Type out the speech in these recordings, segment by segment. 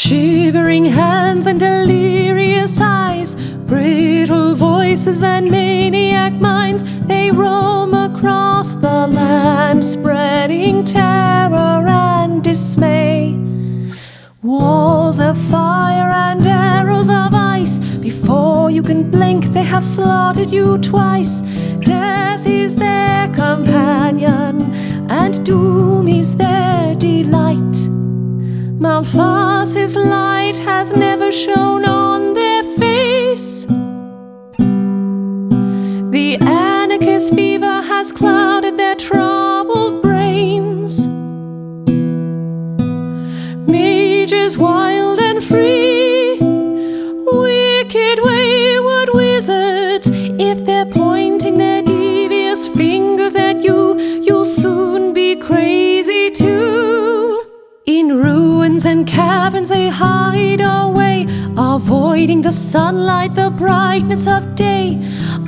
Shivering hands and delirious eyes, brittle voices and maniac minds, they roam across the land, spreading terror and dismay. Walls of fire and arrows of ice, before you can blink, they have slaughtered you twice. Death is their companion, and doom is their delight. Malphas's light has never shone on their face. The anarchist fever has clouded their troubled brains. Mages wild and free, wicked wayward wizards, if they're pointing their devious fingers at you, you'll soon be crazy too. In ruins and caverns they hide away, avoiding the sunlight, the brightness of day,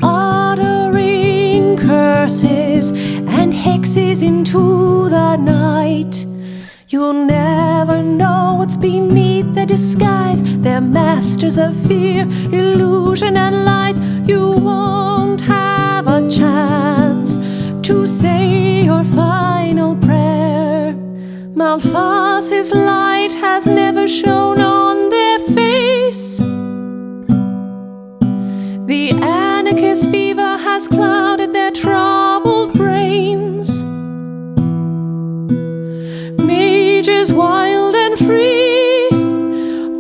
uttering curses and hexes into the night. You'll never know what's beneath their disguise. They're masters of fear, illusion, and lies. You won't have a chance to say your final prayer. Malphas's light has never shone on their face. The anarchist fever has clouded their troubled brains. Mages wild and free,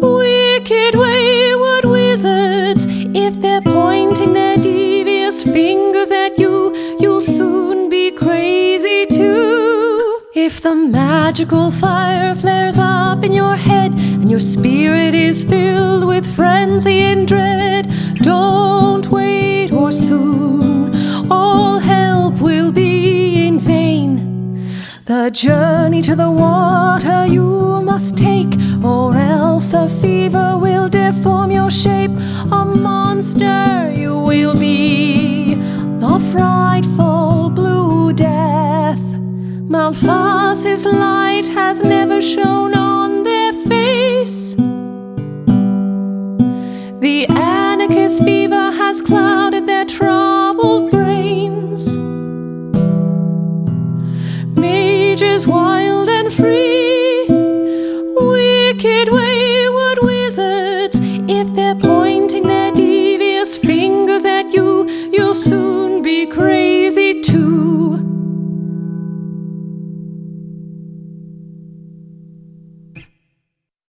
wicked wayward wizards, if they're pointing their devious fingers at you, you'll soon be crazy too. If the magical fire flares up in your head and your spirit is filled with frenzy and dread, don't wait or soon, all help will be in vain. The journey to the water you must take, or else the fever will deform your shape. A monster you will be, the frightful blue death. Malphas's light has The anarchist fever has clouded their troubled brains. Mages wild